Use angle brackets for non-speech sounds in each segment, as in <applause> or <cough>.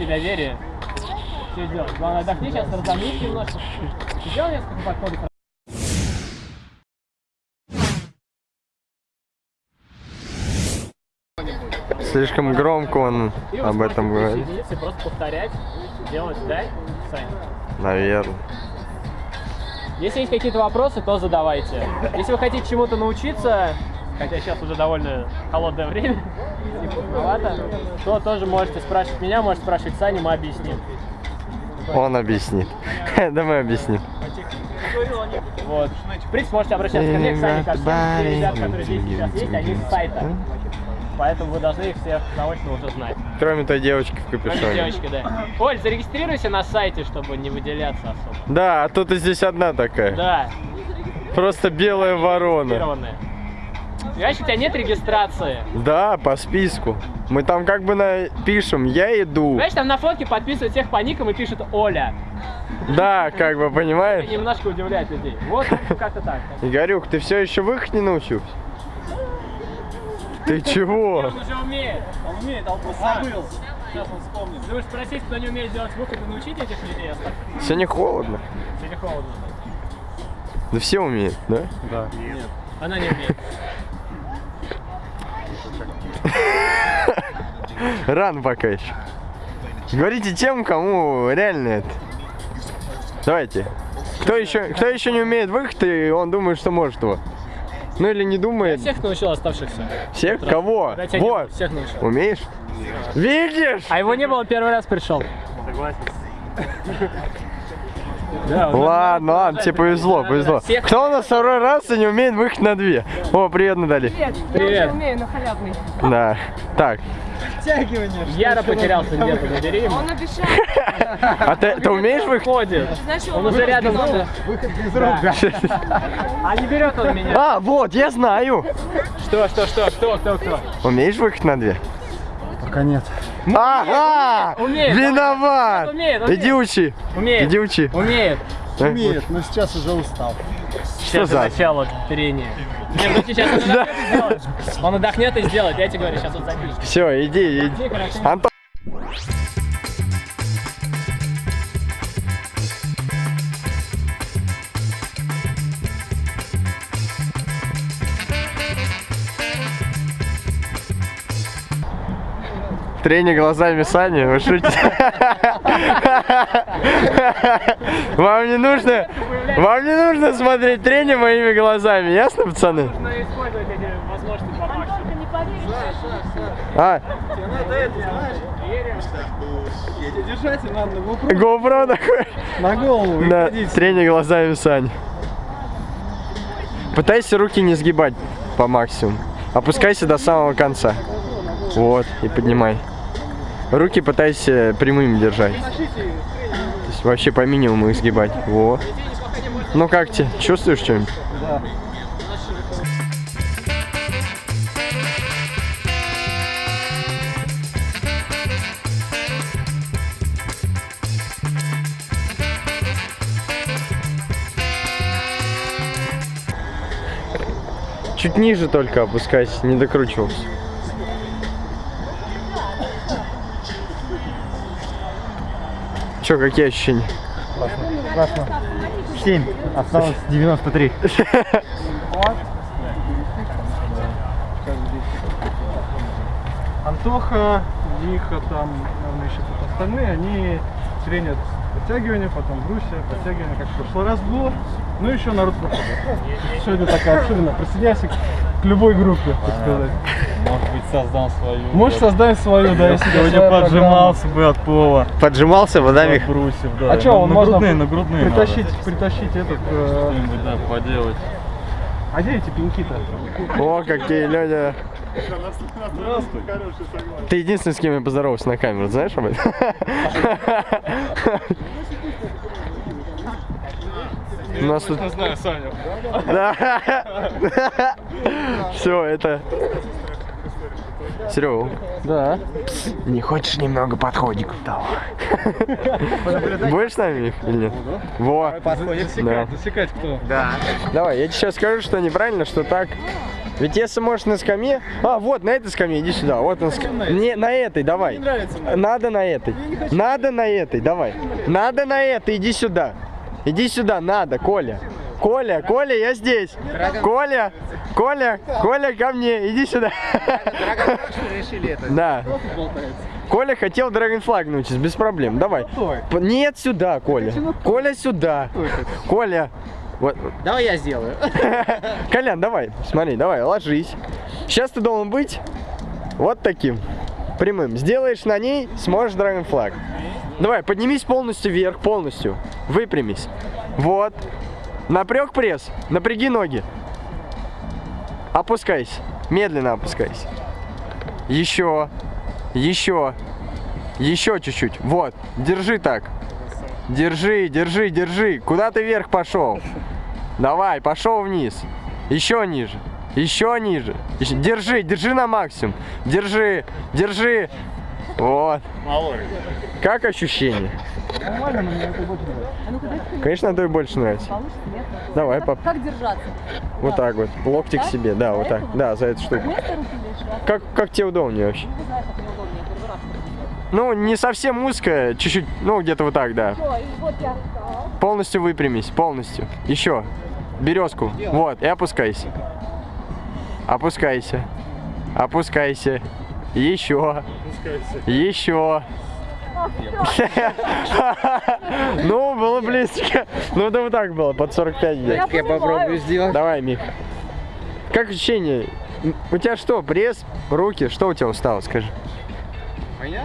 всеобщее доверие. Все сделать. Главное, отдохни сейчас, разомнись немножко. Сделай несколько подходов. Слишком громко он об этом говорит. и просто повторять, делать, да, Сань? Наверное. Если есть какие-то вопросы, то задавайте. Если вы хотите чему-то научиться, хотя сейчас уже довольно холодное время, и поздновато, то тоже можете спрашивать меня, можете спрашивать Саню, мы объясним. Он объяснит. <laughs> Да мы объясним. Вот. В принципе, можете обращаться ко мне, к Сане, ко всем. Которые здесь сейчас есть, они с сайта. Поэтому вы должны их всех заочно уже знать. Кроме той девочки в Кроме капюшоне. девочки, да. Оль, зарегистрируйся на сайте, чтобы не выделяться особо. Да, а то ты здесь одна такая. Да, Просто белая ворона. Понимаешь, у тебя нет регистрации. Да, по списку. Мы там как бы напишем, я иду. Понимаешь, там на фотке подписывают всех по никам и пишут Оля. Да, как бы, Это понимаешь? немножко удивляет людей. Вот как-то так. Игорюк, ты все еще в их не научился? Ты чего? Он уже умеет. Он умеет, он забыл. Сейчас он вспомнит. Думаешь, спросить, кто не умеет делать звук, это научить этих людей? Сегодня холодно. Или холодно? Да все умеют, да? Нет. Она не умеет. <laughs> Рано пока еще. Говорите тем, кому реально это. Давайте. Кто еще, кто еще не умеет выход, и он думает, что может его. Ну или не думает. Всех научил оставшихся. Всех? Кого? Вот. Всех научил. Умеешь? Видишь? А его не было, первый раз пришел. Да, Ладно, ладно, тебе повезло, повезло. Всех- Кто у нас второй раз и не умеет выход на две? О, привет, Натали. Привет. Привет. Я уже умею, но халявный. Да. Так, Яро потерялся где-то, набери ему. Он обещал. а ты, ты умеешь выход? Ходит. Знаешь, Он уже рядом. был. Да. А не берет он меня. А, вот, я знаю. Что, что, что, кто, кто, кто? Умеешь выход на две? Пока нет. Ага! Умеет. Виноват! Умеет, умеет. Иди учи. Умеет. Иди учи. Умеет. Умеет, но сейчас уже устал. Сейчас за? начало трения. Не, ну сейчас <laughs> он отдохнет и сделает. Он отдохнет и сделает, я тебе говорю, сейчас он запишет. Все, иди, иди. Антон. Тренер глазами Сани, вы шутите? Вам не нужно, вам не нужно смотреть тренер моими глазами, ясно, пацаны? Нужно использовать эти возможности по максимуму. не поверишь. А, Держать надо на GoPro GoPro такой. на голову. Да, тренер глазами Сани. Пытайся руки не сгибать по максимуму. Опускайся до самого конца. Вот, и поднимай. Руки пытайся прямыми держать. То есть вообще по минимуму их сгибать. Вот. Ну как тебе? Чувствуешь что-нибудь? Чуть ниже только опускайся, не докручивался. Че, какие ощущения? Классно. 7. Осталось 93. Антоха, Миха, там, наверное, еще тут остальные, они тренят подтягивание, потом брусья, подтягивание, как в прошлый раз было. Ну, еще народ проходит. Сегодня такая особенно присоединяйся к любой группе, так сказать. Может быть, создам свою. Можешь создать свою, да, если Сегодня поджимался бы от пола. Поджимался бы, да, Мих? брусьев, да. А что, он на можно грудные, на грудные притащить, притащить этот... э, Что-нибудь, да, поделать. А где эти пеньки-то? О, какие, Леня. Ты единственный, с кем я поздоровался на камеру, знаешь об этом? <laughs> У нас тут... знаю, Саня. Да. Все, это... Серега, Да. не хочешь немного подходиков? Будешь с нами, или нет? Во. Да. Засекать кто? Давай, я тебе сейчас скажу, что неправильно, что так. Ведь если можешь на скамье... А, вот, на этой скамье, иди сюда. Вот на ск- Не, на этой, давай. Надо на этой. Надо на этой, давай. Надо на этой, иди сюда. Иди сюда, надо, Коля. Коля, Коля, я здесь. Коля, Коля, Коля, ко мне, иди сюда. Да. Коля хотел Dragonfly научиться, без проблем. Давай. Нет, сюда, Коля. Коля, сюда. Коля. Вот. Давай я сделаю. <laughs> Колян, давай, смотри, давай, ложись. Сейчас ты должен быть вот таким, прямым. Сделаешь на ней, сможешь Dragon Flag. Давай, поднимись полностью вверх, полностью. Выпрямись. Вот. Напряг пресс, напряги ноги. Опускайся, медленно опускайся. Еще, еще, еще чуть-чуть. Вот, держи так. Держи, держи, держи. Куда ты вверх пошел? Давай, пошел вниз. Еще ниже. Еще ниже. Держи, держи на максимум. Держи, держи. Вот. Как ощущение? Нормально, но мне это больше нравится. Конечно, это и больше нравится. Нет? Давай, пап. как держаться? Вот так вот. Локти к себе. Да, вот так. Да, за эту штуку. А? Как, как тебе удобнее вообще? Раз. Ну, не совсем узкая, чуть-чуть, ну, где-то вот так, да. Полностью выпрямись, полностью. Еще. Березку. Вот, и опускайся. Опускайся. Опускайся. Еще. Еще. <laughs> Ну, было близко. Ну, это вот так было, под 45 где. Я понимаю. сделать. Давай, Мих. Как ощущение? У тебя что, пресс, руки? Что у тебя устало, скажи? Меня?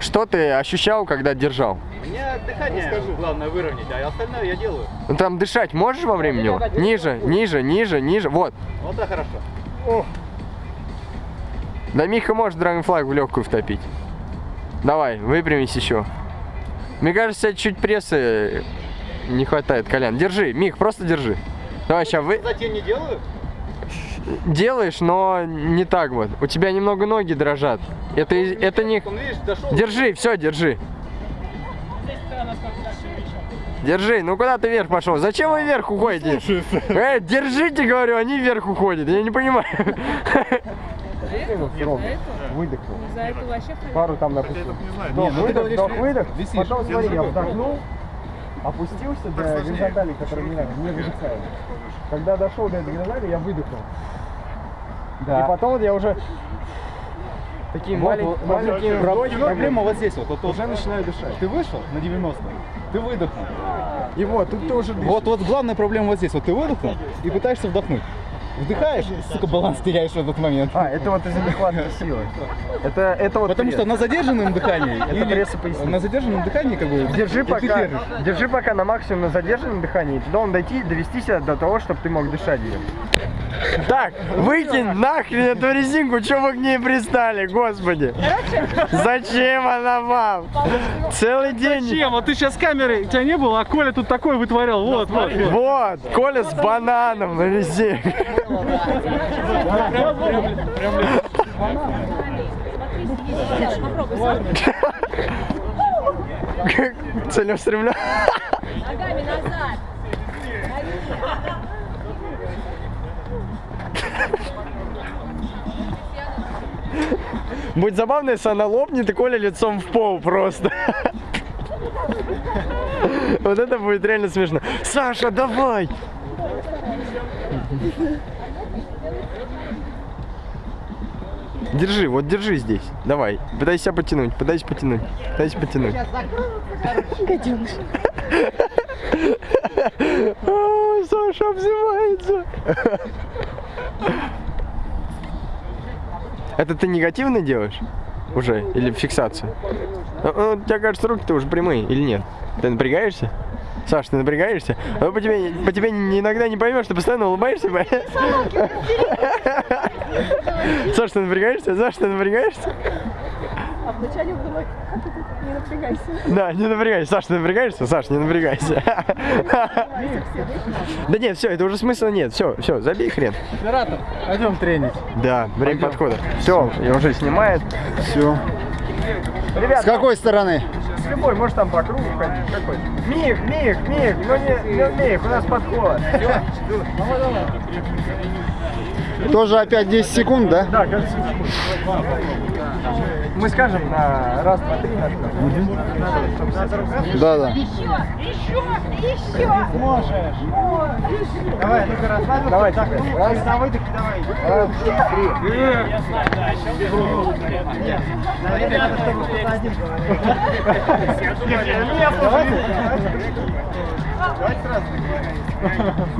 Что ты ощущал, когда держал? Мне дыхание главное выровнять, а остальное я делаю. Ну там дышать можешь во время него? Ниже, ниже, ниже, ниже. Вот. Вот это хорошо. Да Миха может драгонфлаг в легкую втопить. Давай, выпрямись еще. Мне кажется, чуть прессы не хватает, Колян. Держи, Мих, просто держи. Давай, сейчас вы Затем не делаю? делаешь, но не так вот. У тебя немного ноги дрожат. Это, из- это не... Он, видишь. Держи, все, держи. Держи, ну куда ты вверх пошел? Зачем вы вверх уходите? Э, держите, говорю, они вверх уходят. Я не понимаю. Выдохнул. За это вообще Пару там, допустим. Вдох, выдох, вдох, выдох. Потом смотри, я вдохнул, опустился до горизонтали, которая меня не выдыхает. Когда дошел до этой горизонтали, я выдохнул. И потом вот я уже такие маленькие, маленькие вдохи, Проблема вот здесь вот. вот, вот. уже начинаю дышать. Ты вышел на 90 ты выдохнул. И вот, тут ты уже дышишь. Вот, вот главная проблема вот здесь. Вот ты выдохнул и пытаешься вдохнуть. Вдыхаешь, сука, баланс теряешь в этот момент. А, это вот из-за нехватки силы. Это, это вот Потому что на задержанном дыхании или пресс и поясница. на задержанном дыхании как бы Держи и пока, держи пока на максимум на задержанном дыхании. Ты должен дойти, довести себя до того, чтобы ты мог дышать ее. Так, выкинь нахрен эту резинку, что вы к ней пристали, господи. Зачем она вам? Целый день. Чем? Вот ты сейчас камеры, у тебя не было, а Коля тут такой вытворял. Вот, вот, вот. Коля с бананом на резинке. Целеустремленно. Ногами назад. Будет забавно, если она лопнет и Коля лицом в пол просто. Вот это будет реально смешно. Саша, давай! Держи, вот держи здесь. Давай. Пытайся потянуть, пытайся потянуть. Пытайся потянуть. Саша обзывается. Это ты негативно делаешь? Уже? Или фиксацию? Ну, ну, у тебя кажется, руки-то уже прямые, или нет? Ты напрягаешься? Саш, ты напрягаешься? А по тебе, по тебе иногда не поймешь, ты постоянно улыбаешься. Саш, ты напрягаешься? Саш, ты напрягаешься? А вначале было, не напрягайся. Да, не напрягайся. Саш, ты напрягаешься? Саш, не напрягайся. <laughs> Да нет, все, это уже смысла нет. Все, все, забей хрен. Оператор, пойдем тренить. Да, время подхода. Все, я уже снимает. Все. Ребят, С какой стороны? Любой, может там по кругу ходить, какой. Мих, Мих, Мих, ну не, ну Мих, у нас подход. Тоже опять 10 секунд, да? Да, кажется, Мы скажем на раз, два, три. Да, да. Еще, еще, еще. Можешь. Давай, ну-ка, расслабился. Давай, так, раз, на выдохе, давай. Раз, три. Я знаю, да, еще Наверное, чтобы кто-то один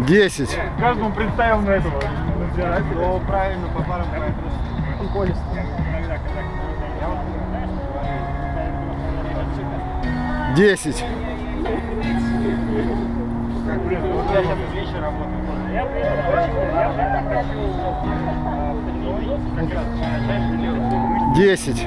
10. Каждому представил на этого. Ну, правильно, по парам Десять. Десять. Десять.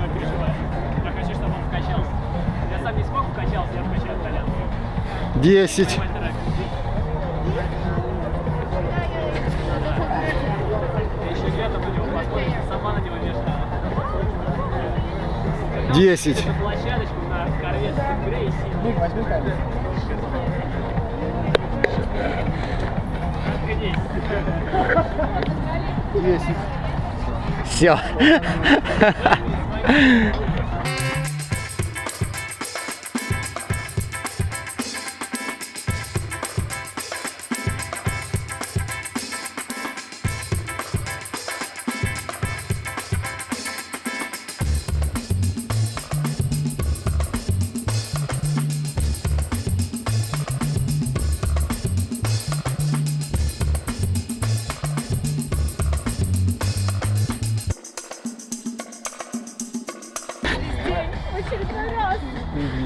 вешаю. Десять. Грейси. Все.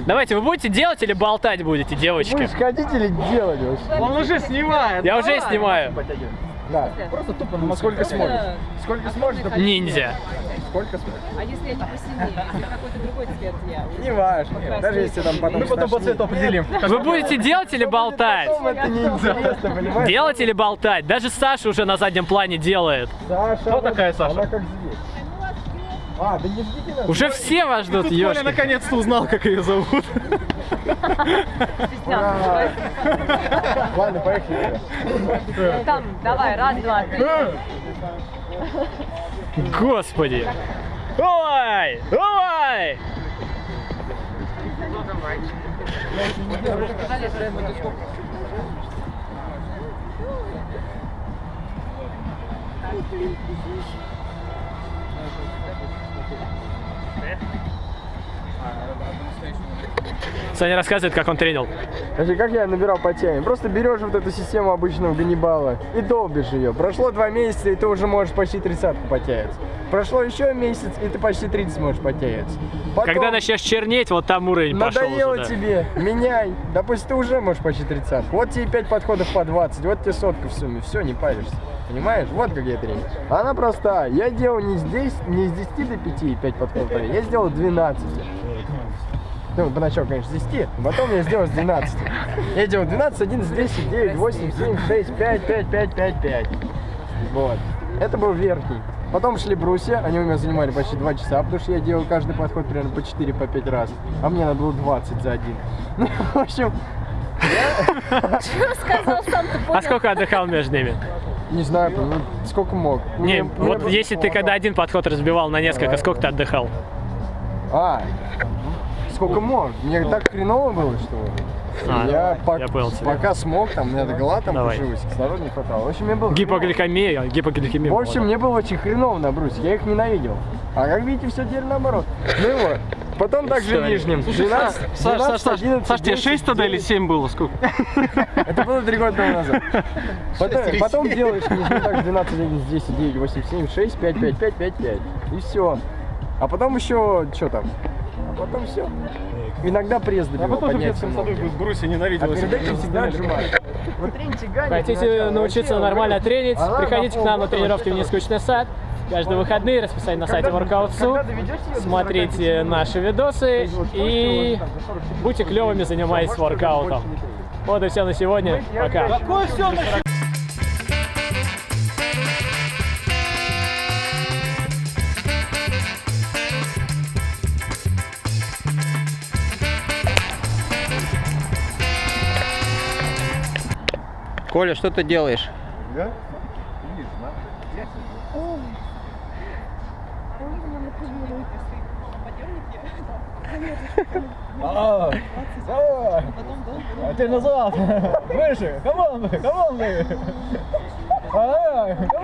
Давайте, вы будете делать или болтать будете, девочки? хотите ли делать вообще? Он уже снимает. Я уже снимаю. Да. Просто тупо, ну сколько сможешь. Сколько сможешь, да Ниндзя. сколько сможешь. А если это посильнее? Если какой-то другой цвет я? Не важно. Даже если там потом Мы потом по цвету определим. Вы будете делать или болтать? это не интересно, понимаешь? Делать или болтать? Даже Саша уже на заднем плане делает. Саша, Кто такая Саша? Она как здесь. А, да не ждите нас. Уже все вас ждут, Тут Коля наконец-то узнал, как ее зовут. Ладно, поехали. Там, давай, раз, два, три. Господи. Ой! Ой! Саня рассказывает, как он тренил. Значит, как я набирал по теме? Просто берешь вот эту систему обычного Ганнибала и долбишь ее. Прошло два месяца, и ты уже можешь почти тридцатку потягиваться. Прошло еще месяц, и ты почти 30 можешь потягиваться. Потом Когда начнешь чернеть, вот там уровень пошел надоело уже. да. тебе, меняй. Допустим, ты уже можешь почти тридцатку. Вот тебе 5 подходов по 20, вот тебе сотка в сумме. Все, не паришься. Понимаешь? Вот как я тренер. Она простая. Я делал не здесь, не с 10 до 5 и 5 подходов. по- Я сделал 12. Ну, поначалу, конечно, с 10, потом я сделал с 12. Я делал 12, 11, 10, 9, 8, 7, 6, 5, 5, 5, 5, 5. Вот. Это был верхний. Потом шли брусья, они у меня занимали почти 2 часа, потому что я делал каждый подход примерно по 4, по 5 раз. А мне надо было 20 за один. <laughs> Ну, в общем, Сказал сам, ты понял. А сколько отдыхал между ними? не знаю, ну, сколько мог. Не, Мне- мне вот было- если ты когда один подход разбивал на несколько, сколько ты отдыхал? А, сколько мог. Мне так хреново было, что А, я, пок- я понял тебя. пока смог, там у меня голова там Давай. пушилась, кислорода не хватало. В общем, мне было Гипогликемия, гипогликемия. В общем, мне было очень хреново на брусе, я их ненавидел. А как видите, все теперь наоборот. Ну вот. Потом также нижним. 12, Саш, 12, Саш, Саш, 11, Саш, тебе 10, 6 тогда или 9. 7 было? Сколько? <laughs> Это было три года тому назад. <laughs> Потом, потом делаешь нижним так 12, 11, 10, 9, 8, 7, 6, 5, 5, 5, 5, 5. И все. А потом еще, что там? А потом все. Иногда пресс А добивал, потом же в детском саду в Брусе А перед этим всегда отжимаешь. Хотите научиться нормально тренить? Приходите к нам на тренировки в Нескучный сад. Каждые выходные расписание на сайте Workout.su. Смотрите наши видосы и будьте клевыми, занимайтесь воркаутом. Вот и все на сегодня. Пока. Коля, что ты делаешь? А, давай. А теперь назад. Выше. Come on, come on, come on. Head.